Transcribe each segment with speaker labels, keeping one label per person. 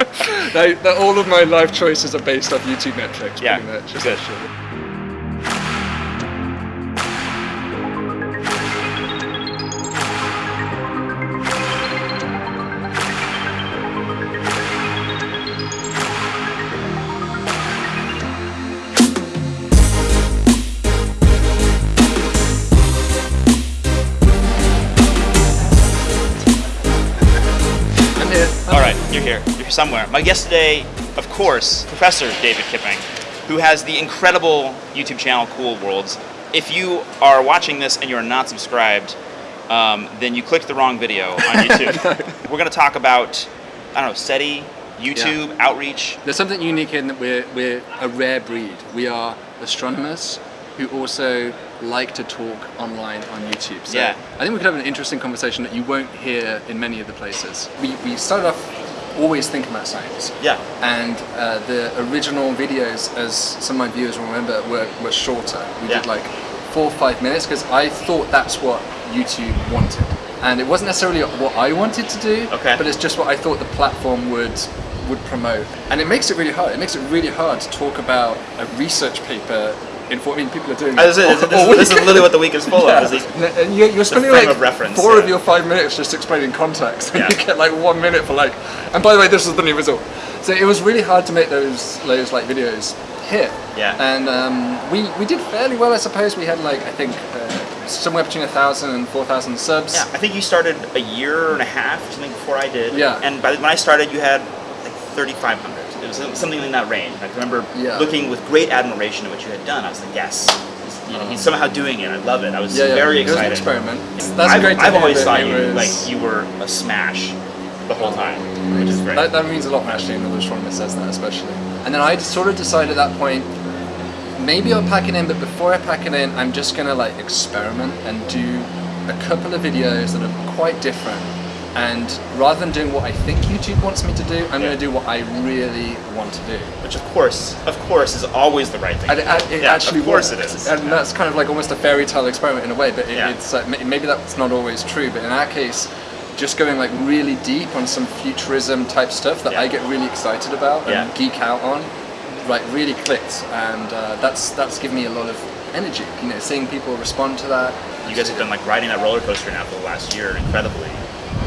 Speaker 1: that all of my life choices are based off YouTube metrics.
Speaker 2: Yeah,
Speaker 1: pretty much,
Speaker 2: good. Right, you're here. You're here somewhere. My guest today, of course, Professor David Kipping, who has the incredible YouTube channel Cool Worlds. If you are watching this and you're not subscribed, um, then you clicked the wrong video on YouTube. We're going to talk about, I don't know, SETI, YouTube, outreach.
Speaker 1: There's something unique in that we're, we're a rare breed. We are astronomers who also like to talk online on YouTube. So
Speaker 2: Yeah.
Speaker 1: I think we could have an interesting conversation that you won't hear in many of the places. We, we started off always thinking about science.
Speaker 2: Yeah.
Speaker 1: And uh, the original videos, as some of my viewers will remember, were, were shorter. We
Speaker 2: Yeah.
Speaker 1: did like four or five minutes because I thought that's what YouTube wanted. And it wasn't necessarily what I wanted to do,
Speaker 2: Okay.
Speaker 1: but it's just what I thought the platform would would promote. And it makes it really hard. It makes it really hard to talk about a research paper in I mean, people are doing
Speaker 2: This is,
Speaker 1: all-
Speaker 2: this,
Speaker 1: all
Speaker 2: is, this is literally what the week is full
Speaker 1: Yeah.
Speaker 2: of. Is these,
Speaker 1: And- and you- you're spending like
Speaker 2: of reference,
Speaker 1: four
Speaker 2: yeah.
Speaker 1: of your five minutes just explaining context, and
Speaker 2: Yeah.
Speaker 1: you get like one minute for like. And by the way, this is the new result. So it was really hard to make those those like videos hit.
Speaker 2: Yeah.
Speaker 1: And um, we we did fairly well, I suppose. We had like I think uh, somewhere between a thousand and four thousand subs.
Speaker 2: yeah, I think you started a year and a half, something before I did.
Speaker 1: Yeah.
Speaker 2: And by the, when I started, you had like 3,500. It was something in that range. I remember
Speaker 1: Yeah.
Speaker 2: looking with great admiration at what you had done. I was like, yes, he's, you know, he's somehow doing it. I love it. I was
Speaker 1: Yeah, yeah.
Speaker 2: very
Speaker 1: It was an
Speaker 2: excited.
Speaker 1: experiment. That's
Speaker 2: I've,
Speaker 1: great
Speaker 2: I've always thought you
Speaker 1: was-
Speaker 2: like you were a smash the whole time, which is great.
Speaker 1: That, that means a lot actually, another astronomer says that especially. And then I sort of decided at that point, maybe I'll pack it in, but before I pack it in, I'm just gonna like experiment and do a couple of videos that are quite different. And rather than doing what I think YouTube wants me to do, I'm
Speaker 2: Yeah.
Speaker 1: gonna do what I really want to do.
Speaker 2: which of course, of course, is always the right thing.
Speaker 1: And
Speaker 2: to
Speaker 1: it,
Speaker 2: yeah,
Speaker 1: actually
Speaker 2: of course
Speaker 1: works.
Speaker 2: it is.
Speaker 1: And that's kind of like almost a fairy tale experiment in a way, but it,
Speaker 2: Yeah.
Speaker 1: it's like, maybe that's not always true. But in our case, just going like really deep on some futurism type stuff that
Speaker 2: Yeah.
Speaker 1: I get really excited about and
Speaker 2: Yeah.
Speaker 1: geek out on, like really clicked, and uh, that's that's given me a lot of energy. You know, seeing people respond to that.
Speaker 2: you guys have been like riding that roller coaster now for the last year incredibly.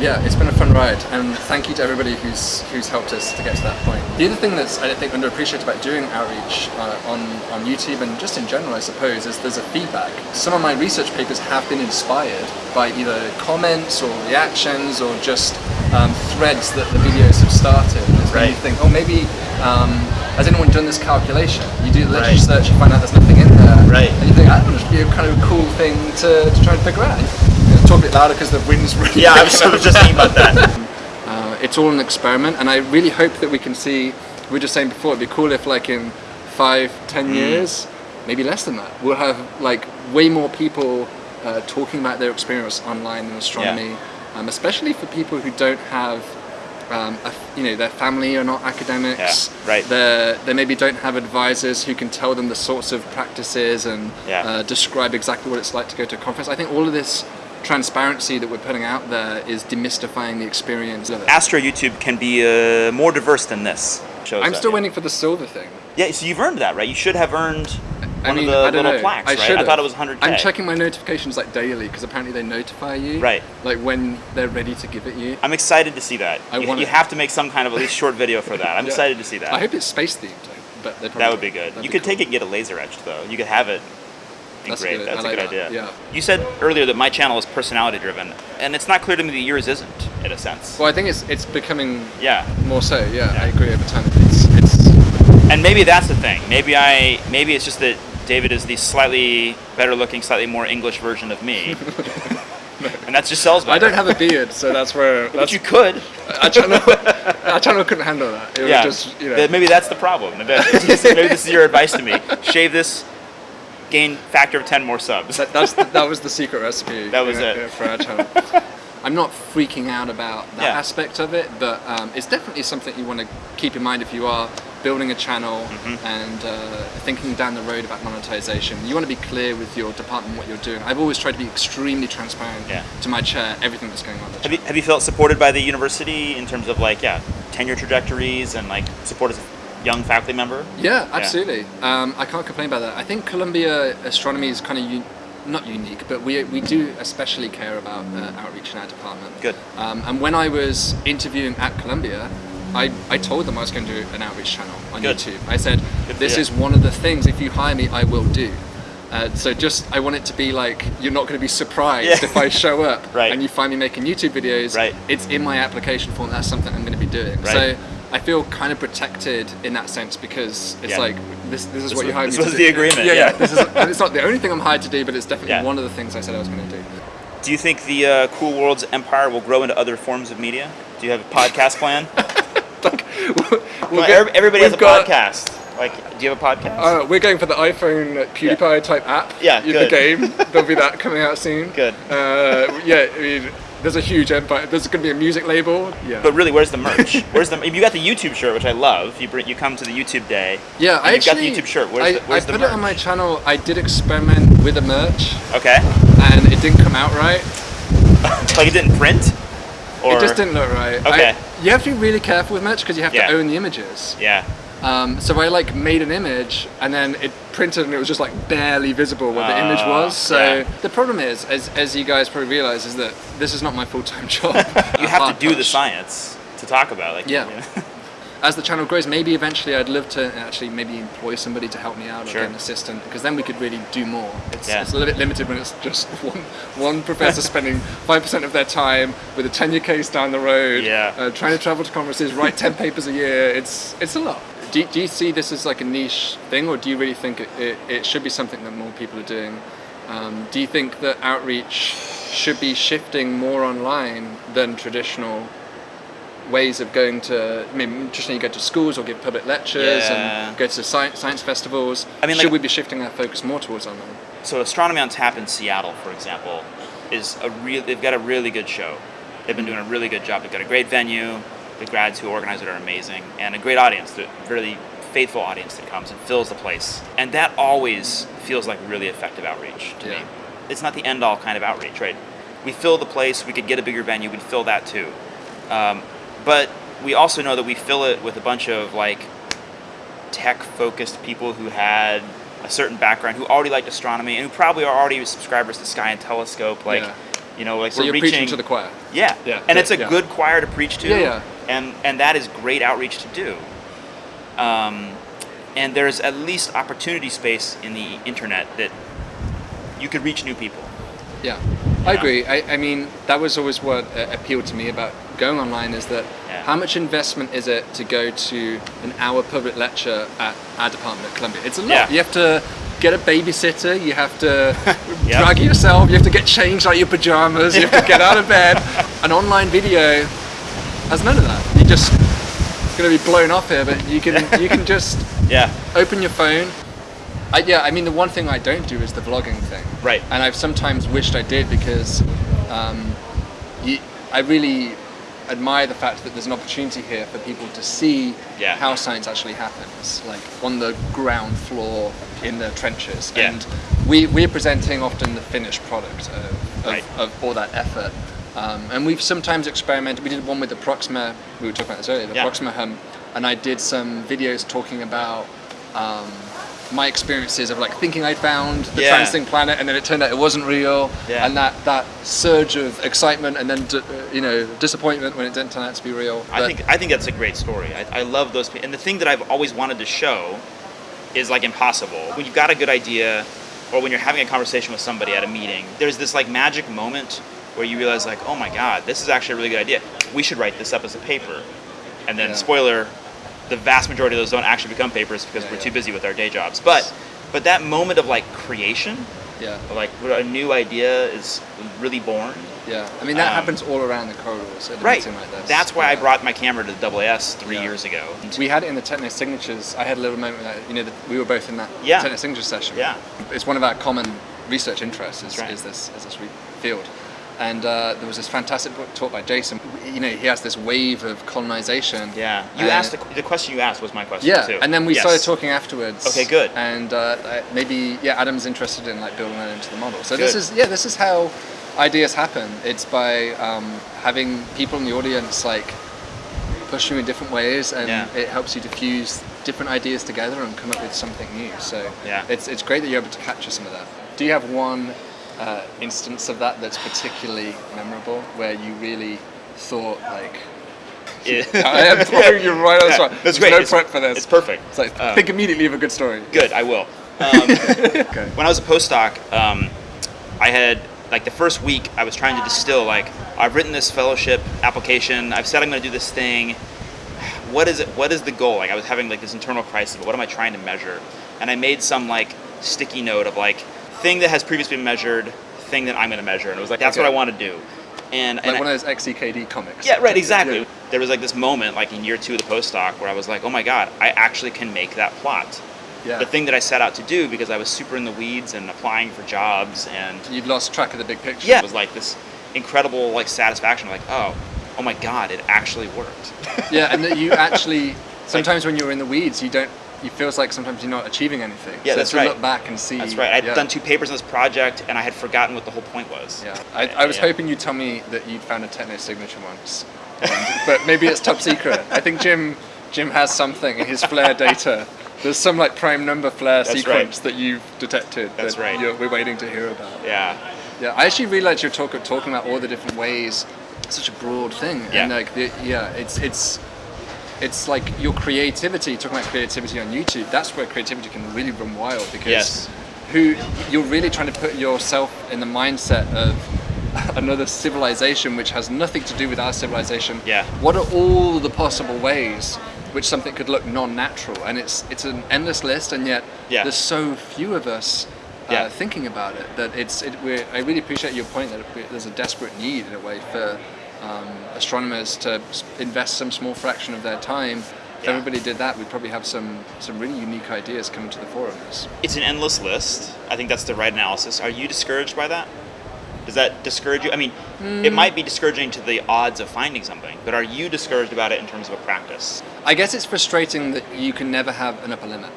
Speaker 1: Yeah, it's been a fun ride, and thank you to everybody who's who's helped us to get to that point. The other thing that's I think underappreciated about doing outreach uh, on on YouTube and just in general, I suppose, is there's a feedback. Some of my research papers have been inspired by either comments or reactions or just um, threads that the videos have started. And it's made me think, oh, maybe. Um, has anyone done this calculation? You do the literature
Speaker 2: Right.
Speaker 1: search, you find out there's nothing in there,
Speaker 2: Right.
Speaker 1: and you think, that would be a kind of cool thing to, to try and figure out. Talk a bit louder because the wind's really
Speaker 2: Yeah, I was, I was just thinking about that.
Speaker 1: uh, it's all an experiment, and I really hope that we can see. We were just saying before, it'd be cool if, like, in five, ten
Speaker 2: Mm.
Speaker 1: years, maybe less than that, we'll have like way more people uh, talking about their experience online in astronomy, um, especially for people who don't have. Um, a, you know, their family are not academics.
Speaker 2: Yeah, right.
Speaker 1: They they maybe don't have advisors who can tell them the sorts of practices and
Speaker 2: Yeah.
Speaker 1: uh, describe exactly what it's like to go to a conference. I think all of this transparency that we're putting out there is demystifying the experience of it.
Speaker 2: Astro YouTube can be uh, more diverse than this. Shows
Speaker 1: I'm
Speaker 2: that,
Speaker 1: still
Speaker 2: yeah.
Speaker 1: waiting for the silver thing.
Speaker 2: Yeah, so you've earned that, right? You should have earned one
Speaker 1: I mean,
Speaker 2: of the
Speaker 1: I don't
Speaker 2: little
Speaker 1: know.
Speaker 2: plaques,
Speaker 1: I
Speaker 2: right?
Speaker 1: should
Speaker 2: I thought it was 100k.
Speaker 1: I'm checking my notifications like daily because apparently they notify you.
Speaker 2: Right.
Speaker 1: Like when they're ready to give it you.
Speaker 2: I'm excited to see that.
Speaker 1: I
Speaker 2: you,
Speaker 1: want
Speaker 2: you have to make some kind of at least short video for that. I'm
Speaker 1: Yeah.
Speaker 2: excited to see that.
Speaker 1: I hope it's space themed, but
Speaker 2: that would be good.
Speaker 1: that'd
Speaker 2: You
Speaker 1: be
Speaker 2: could
Speaker 1: cool.
Speaker 2: take it and get a laser etched though. You could have it. Great.
Speaker 1: good.
Speaker 2: That's
Speaker 1: I
Speaker 2: a
Speaker 1: like
Speaker 2: good
Speaker 1: that.
Speaker 2: idea.
Speaker 1: Yeah.
Speaker 2: You said earlier that my channel is personality driven, and it's not clear to me that yours isn't, in a sense.
Speaker 1: Well, I think it's it's becoming
Speaker 2: Yeah.
Speaker 1: more so. Yeah,
Speaker 2: Yeah.
Speaker 1: I agree over time. It's it's
Speaker 2: And maybe that's the thing. Maybe I maybe it's just that David is the slightly better looking, slightly more English version of me. and that just sells better.
Speaker 1: I don't have a beard, so that's where
Speaker 2: But
Speaker 1: that's
Speaker 2: you could.
Speaker 1: our channel. our channel couldn't handle that. It
Speaker 2: yeah.
Speaker 1: just you know.
Speaker 2: Maybe that's the problem. Maybe this is your advice to me. Shave this, gain factor of 10 more subs.
Speaker 1: That, that's the, that was the secret recipe.
Speaker 2: That was it.
Speaker 1: for our channel. I'm not freaking out about that
Speaker 2: Yeah.
Speaker 1: aspect of it, but um, it's definitely something you want to keep in mind if you are building a channel
Speaker 2: Mm-hmm.
Speaker 1: and uh, thinking down the road about monetization. You want to be clear with your department what you're doing. I've always tried to be extremely transparent
Speaker 2: Yeah.
Speaker 1: to my chair, everything that's going on.
Speaker 2: Have you, have you felt supported by the university in terms of like, yeah, tenure trajectories and like support as a young faculty member?
Speaker 1: Yeah, absolutely. Um, I can't complain about that. I think Columbia astronomy is kind of not unique, but we, we do especially care about uh, outreach in our department.
Speaker 2: Good.
Speaker 1: Um, and when I was interviewing at Columbia, I, I told them I was going to do an outreach channel on
Speaker 2: Good.
Speaker 1: YouTube. I said,
Speaker 2: Good
Speaker 1: this is one of the things, if you hire me, I will do. Uh, so just, I want it to be like, you're not going to be surprised
Speaker 2: Yeah.
Speaker 1: if I show up
Speaker 2: Right.
Speaker 1: and you find me making YouTube videos.
Speaker 2: Right.
Speaker 1: It's in my application form, that's something I'm going to be doing.
Speaker 2: Right.
Speaker 1: So I feel kind of protected in that sense because it's
Speaker 2: Yeah.
Speaker 1: like, this, this is
Speaker 2: This
Speaker 1: what you hired
Speaker 2: this
Speaker 1: me to
Speaker 2: was the agreement,
Speaker 1: Yeah,
Speaker 2: yeah.
Speaker 1: yeah. This is, and it's not the only thing I'm hired to do, but it's definitely
Speaker 2: Yeah.
Speaker 1: one of the things I said I was going to do.
Speaker 2: Do you think the uh, Cool Worlds empire will grow into other forms of media? Do you have a podcast plan?
Speaker 1: like, We'll
Speaker 2: Well,
Speaker 1: get-
Speaker 2: everybody has a
Speaker 1: got-
Speaker 2: podcast. Like, do you have a podcast?
Speaker 1: Uh, we're going for the iPhone PewDiePie type app.
Speaker 2: Yeah, good.
Speaker 1: The game. There'll be that coming out soon.
Speaker 2: Good.
Speaker 1: Uh, yeah, I mean, there's a huge empire. There's going to be a music label. Yeah.
Speaker 2: but really, where's the merch? Where's the? You got the YouTube shirt, which I love. You bring, you come to the YouTube day.
Speaker 1: yeah,
Speaker 2: and
Speaker 1: I
Speaker 2: you've got
Speaker 1: actually.
Speaker 2: the YouTube shirt. Where's
Speaker 1: I,
Speaker 2: the, where's
Speaker 1: I
Speaker 2: the
Speaker 1: put
Speaker 2: merch?
Speaker 1: it on my channel. I did experiment with the merch,
Speaker 2: Okay,
Speaker 1: and it didn't come out right.
Speaker 2: like it didn't print. Or
Speaker 1: it just didn't look right.
Speaker 2: Okay.
Speaker 1: I- you have to be really careful with merch because you have
Speaker 2: Yeah.
Speaker 1: to own the images.
Speaker 2: Yeah.
Speaker 1: Um, so I like made an image and then it printed and it was just like barely visible what the image
Speaker 2: Ah,
Speaker 1: was. So
Speaker 2: yeah.
Speaker 1: the problem is, as, as you guys probably realize, is that this is not my full time job.
Speaker 2: You have to do the science to talk about. Like,
Speaker 1: Yeah.
Speaker 2: you know.
Speaker 1: As the channel grows, maybe eventually I'd love to actually maybe employ somebody to help me out or get an assistant because then we could really do more. It's,
Speaker 2: Yeah.
Speaker 1: it's a little bit limited when it's just one one professor spending five percent of their time with a tenure case down the road,
Speaker 2: Yeah.
Speaker 1: uh, trying to travel to conferences, write ten papers a year. It's it's a lot. Do, you- do you see this as like a niche thing, or do you really think it, it, it should be something that more people are doing? Um, do you think that outreach should be shifting more online than traditional ways of going to? I mean, traditionally you go to schools or give public lectures
Speaker 2: Yeah.
Speaker 1: and go to science, science festivals.
Speaker 2: I mean,
Speaker 1: should
Speaker 2: like-
Speaker 1: we be shifting our focus more towards online?
Speaker 2: so Astronomy on Tap in Seattle, for example, is a real. They've got a really good show. They've been doing a really good job. They've got a great venue. The grads who organize it are amazing, and a great audience. The really faithful audience that comes and fills the place. And that always feels like really effective outreach to
Speaker 1: Yeah.
Speaker 2: me. It's not the end all kind of outreach, right? We fill the place. We could get a bigger venue. We'd fill that too. Um, but we also know that we fill it with a bunch of like tech focused people who had a certain background who already liked astronomy and who probably are already subscribers to Sky and Telescope like
Speaker 1: Yeah.
Speaker 2: you know like
Speaker 1: So
Speaker 2: we're
Speaker 1: you're
Speaker 2: reaching
Speaker 1: preaching to the choir.
Speaker 2: yeah
Speaker 1: Yeah,
Speaker 2: and it's a
Speaker 1: yeah.
Speaker 2: good choir to preach to
Speaker 1: Yeah, yeah.
Speaker 2: And and that is great outreach to do um, and there's at least opportunity space in the internet that you could reach new people
Speaker 1: Yeah, I agree. I, I mean, that was always what uh, appealed to me about going online is that
Speaker 2: Yeah.
Speaker 1: how much investment is it to go to an hour public lecture at our department at Columbia? It's a lot.
Speaker 2: Yeah.
Speaker 1: You have to get a babysitter, you have to
Speaker 2: Yep.
Speaker 1: drag yourself, you have to get changed out of your pajamas, you have to get out of bed. An online video has none of that. You're just going to be blown off here, but you can you can just
Speaker 2: yeah
Speaker 1: open your phone. I, yeah, I mean the one thing I don't do is the vlogging thing.
Speaker 2: Right.
Speaker 1: And I've sometimes wished I did because um, you, I really admire the fact that there's an opportunity here for people to see
Speaker 2: Yeah.
Speaker 1: how science actually happens, like on the ground floor in the trenches.
Speaker 2: Yeah.
Speaker 1: And we, we're presenting often the finished product of, of,
Speaker 2: Right.
Speaker 1: of all that effort. Um, and we've sometimes experimented. We did one with the Proxima. We were talking about this earlier. The
Speaker 2: Yeah.
Speaker 1: Proxima hum, and I did some videos talking about um, my experiences of like thinking I'd found the
Speaker 2: Yeah.
Speaker 1: transiting planet, and then it turned out it wasn't real.
Speaker 2: Yeah.
Speaker 1: And that that surge of excitement and then d- uh, you know disappointment when it didn't turn out to be real.
Speaker 2: I think I think that's a great story. I, I love those. And the thing that I've always wanted to show is like impossible. When you've got a good idea, or when you're having a conversation with somebody at a meeting, there's this like magic moment where you realize like, oh my god, this is actually a really good idea. We should write this up as a paper. And then
Speaker 1: Yeah.
Speaker 2: spoiler, the vast majority of those don't actually become papers because
Speaker 1: Yeah,
Speaker 2: we're
Speaker 1: yeah.
Speaker 2: too busy with our day jobs. But but that moment of like creation,
Speaker 1: yeah,
Speaker 2: of, like a new idea is really born.
Speaker 1: yeah. I mean that
Speaker 2: Um,
Speaker 1: happens all around the corridors
Speaker 2: Right.
Speaker 1: like.
Speaker 2: That's why I brought my camera to the AAS three
Speaker 1: Yeah.
Speaker 2: years ago.
Speaker 1: We had it in the Techno Signatures. I had a little moment that you know that we were both in that
Speaker 2: Yeah.
Speaker 1: Techno Signatures session.
Speaker 2: Yeah.
Speaker 1: it's one of our common research interests is,
Speaker 2: right.
Speaker 1: is this is this field. And uh, there was this fantastic book taught by Jason. You know, he has this wave of colonization.
Speaker 2: Yeah, you asked the, the question you asked was my question
Speaker 1: Yeah,
Speaker 2: too.
Speaker 1: and then we
Speaker 2: Yes.
Speaker 1: started talking afterwards.
Speaker 2: Okay, good.
Speaker 1: And uh, maybe yeah, Adam's interested in like building that into the model. So this is yeah, this is how ideas happen. It's by um, having people in the audience like push you in different ways, and
Speaker 2: Yeah.
Speaker 1: it helps you diffuse different ideas together and come up with something new. So
Speaker 2: Yeah.
Speaker 1: it's it's great that you're able to capture some of that. Do you have one uh, instance of that that's particularly memorable, where you really thought like?
Speaker 2: Yeah.
Speaker 1: I am throwing you right on the spot.
Speaker 2: That's
Speaker 1: There's
Speaker 2: great.
Speaker 1: no
Speaker 2: it's,
Speaker 1: prep for this.
Speaker 2: It's perfect.
Speaker 1: It's like
Speaker 2: Um,
Speaker 1: think immediately of a good story.
Speaker 2: Good, I will. Um,
Speaker 1: Okay.
Speaker 2: when I was a postdoc, um, I had like the first week I was trying to distill like I've written this fellowship application. I've said I'm going to do this thing. What is it? What is the goal? Like I was having like this internal crisis. Of what am I trying to measure? And I made some like sticky note of like thing that has previously been measured, thing that I'm going to measure, and it was like that's
Speaker 1: Okay.
Speaker 2: what I want to do. And,
Speaker 1: Like
Speaker 2: and I-
Speaker 1: one of those XKCD comics.
Speaker 2: yeah, right, exactly.
Speaker 1: Yeah.
Speaker 2: There was like this moment, like in year two of the postdoc, where I was like, oh my god, I actually can make that plot.
Speaker 1: Yeah.
Speaker 2: The thing that I set out to do because I was super in the weeds and applying for jobs and
Speaker 1: You'd lost track of the big picture.
Speaker 2: yeah, it was like this incredible like satisfaction, like oh, oh my god, it actually worked.
Speaker 1: Yeah, and that you actually sometimes when you're in the weeds, you don't. It feels like sometimes you're not achieving anything.
Speaker 2: Yeah,
Speaker 1: so
Speaker 2: that's right.
Speaker 1: look back and see.
Speaker 2: That's right. I'd
Speaker 1: yeah.
Speaker 2: done two papers on this project and I had forgotten what the whole point was.
Speaker 1: Yeah, I, I was
Speaker 2: Yeah.
Speaker 1: hoping you'd tell me that you'd found a techno signature once, and, but maybe it's top secret. I think Jim Jim has something in his flare data. There's some like prime number flare
Speaker 2: That's
Speaker 1: sequence
Speaker 2: right.
Speaker 1: that you've detected.
Speaker 2: That's
Speaker 1: that
Speaker 2: right.
Speaker 1: You're, we're waiting to hear about.
Speaker 2: Yeah.
Speaker 1: Yeah, I actually really liked your talk of talking about all the different ways. It's such a broad thing,
Speaker 2: Yeah.
Speaker 1: and like the, yeah, it's it's it's like your creativity. Talking about creativity on YouTube, that's where creativity can really run wild because
Speaker 2: Yes.
Speaker 1: who you're really trying to put yourself in the mindset of another civilization which has nothing to do with our civilization.
Speaker 2: Yeah.
Speaker 1: What are all the possible ways which something could look non-natural? And it's it's an endless list, and yet
Speaker 2: Yeah.
Speaker 1: there's so few of us uh,
Speaker 2: Yeah.
Speaker 1: thinking about it that it's. It, we're, I really appreciate your point that there's a desperate need in a way for um, astronomers to invest some small fraction of their time. If
Speaker 2: Yeah.
Speaker 1: everybody did that, we'd probably have some some really unique ideas coming to the fore of this.
Speaker 2: It's an endless list. I think that's the right analysis. Are you discouraged by that? Does that discourage you? I mean,
Speaker 1: Hmm.
Speaker 2: it might be discouraging to the odds of finding something, but are you discouraged about it in terms of a practice?
Speaker 1: I guess it's frustrating that you can never have an upper limit,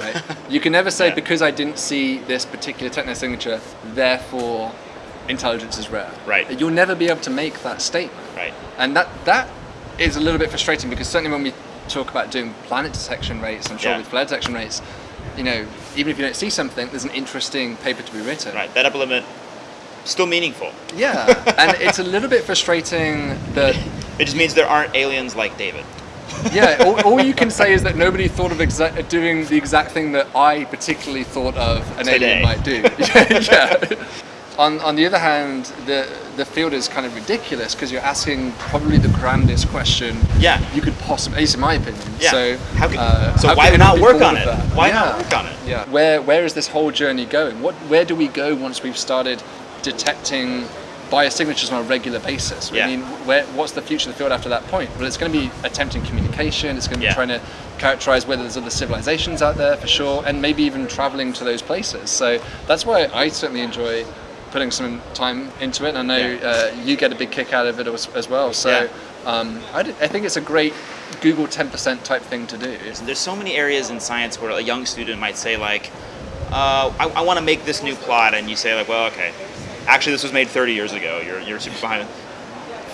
Speaker 1: right? you can never say
Speaker 2: Yeah.
Speaker 1: because I didn't see this particular techno signature, therefore intelligence is rare.
Speaker 2: Right.
Speaker 1: You'll never be able to make that statement.
Speaker 2: Right.
Speaker 1: And that that is a little bit frustrating because certainly when we talk about doing planet detection rates, I'm sure
Speaker 2: Yeah.
Speaker 1: with flare detection rates, you know, even if you don't see something, there's an interesting paper to be written.
Speaker 2: Right. That upper limit still meaningful.
Speaker 1: Yeah, and it's a little bit frustrating that
Speaker 2: It just means there aren't aliens like David.
Speaker 1: yeah, all, all you can say is that nobody thought of doing the exact thing that I particularly thought of an
Speaker 2: Today.
Speaker 1: alien might do. yeah. On, on the other hand, the the field is kind of ridiculous because you're asking probably the grandest question
Speaker 2: Yeah.
Speaker 1: you could possibly, at least in my opinion.
Speaker 2: Yeah.
Speaker 1: So,
Speaker 2: How could-
Speaker 1: uh,
Speaker 2: so
Speaker 1: how
Speaker 2: why not work on it?
Speaker 1: that?
Speaker 2: Why
Speaker 1: yeah.
Speaker 2: not work on it?
Speaker 1: Yeah. Where where is this whole journey going? What where do we go once we've started detecting biosignatures on a regular basis?
Speaker 2: Yeah.
Speaker 1: I mean, where, what's the future of the field after that point? Well, it's going to be attempting communication. It's going to be
Speaker 2: Yeah.
Speaker 1: trying to characterize whether there's other civilizations out there for sure, and maybe even traveling to those places. So that's why I certainly enjoy putting some time into it. And I know
Speaker 2: Yeah.
Speaker 1: uh, you get a big kick out of it as, as well. So
Speaker 2: Yeah.
Speaker 1: um, I, d- I think it's a great Google 10% type thing to do.
Speaker 2: There's so many areas in science where a young student might say like, uh, I, I want to make this new plot, and you say like, well, okay, actually this was made 30 years ago. You're you're super behind.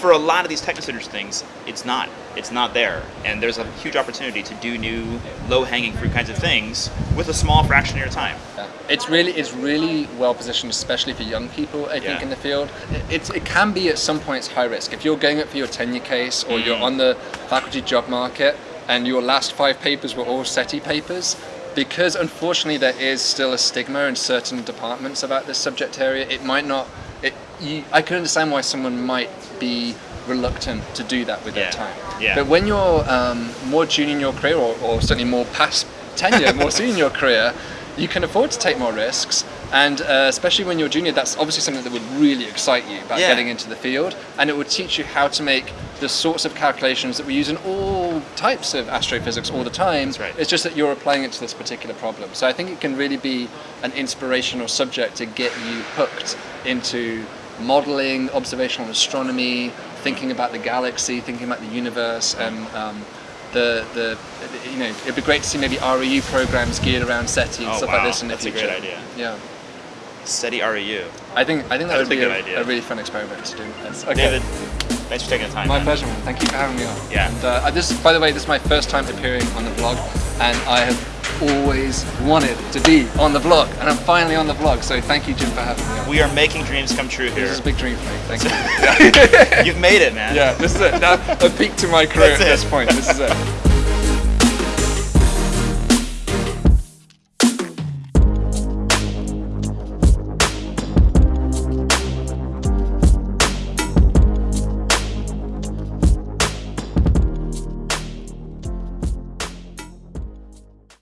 Speaker 2: For a lot of these technocentric things, it's not. It's not there, and there's a huge opportunity to do new, low-hanging fruit kinds of things with a small fraction of your time.
Speaker 1: Yeah. It's really it's really well positioned, especially for young people. I think
Speaker 2: Yeah.
Speaker 1: in the field, it, it's, it can be at some points high risk. If you're going up for your tenure case or you're
Speaker 2: Mm.
Speaker 1: on the faculty job market and your last five papers were all SETI papers, because unfortunately there is still a stigma in certain departments about this subject area. It might not. You, I can understand why someone might be reluctant to do that with
Speaker 2: Yeah.
Speaker 1: their time.
Speaker 2: Yeah.
Speaker 1: But when you're um, more junior in your career, or, or certainly more past tenure, more senior in your career, you can afford to take more risks. And uh, especially when you're junior, that's obviously something that would really excite you about
Speaker 2: Yeah.
Speaker 1: getting into the field. And it would teach you how to make the sorts of calculations that we use in all types of astrophysics all the time.
Speaker 2: Right.
Speaker 1: It's just that you're applying it to this particular problem. So I think it can really be an inspirational subject to get you hooked into modeling, observational astronomy, thinking about the galaxy, thinking about the universe, and um, the the you know it'd be great to see maybe REU programs geared around SETI and
Speaker 2: Oh,
Speaker 1: stuff
Speaker 2: wow.
Speaker 1: like this in the
Speaker 2: That's a
Speaker 1: future.
Speaker 2: great idea.
Speaker 1: Yeah,
Speaker 2: SETI REU.
Speaker 1: I think I think that
Speaker 2: That's
Speaker 1: would
Speaker 2: a
Speaker 1: be a, a really fun experiment to do. That's- okay.
Speaker 2: David, Thanks for taking the time.
Speaker 1: My
Speaker 2: man.
Speaker 1: pleasure, man. Thank you for having me on.
Speaker 2: Yeah.
Speaker 1: And uh, this, by the way, this is my first time appearing on the vlog, and I have always wanted to be on the vlog, and I'm finally on the vlog. So thank you, Jim, for having me on.
Speaker 2: We are making dreams come true here.
Speaker 1: This is a big dream for me. Thank you.
Speaker 2: You've made it, man.
Speaker 1: yeah, this is it. Now, a peak to my career at this point. This is it.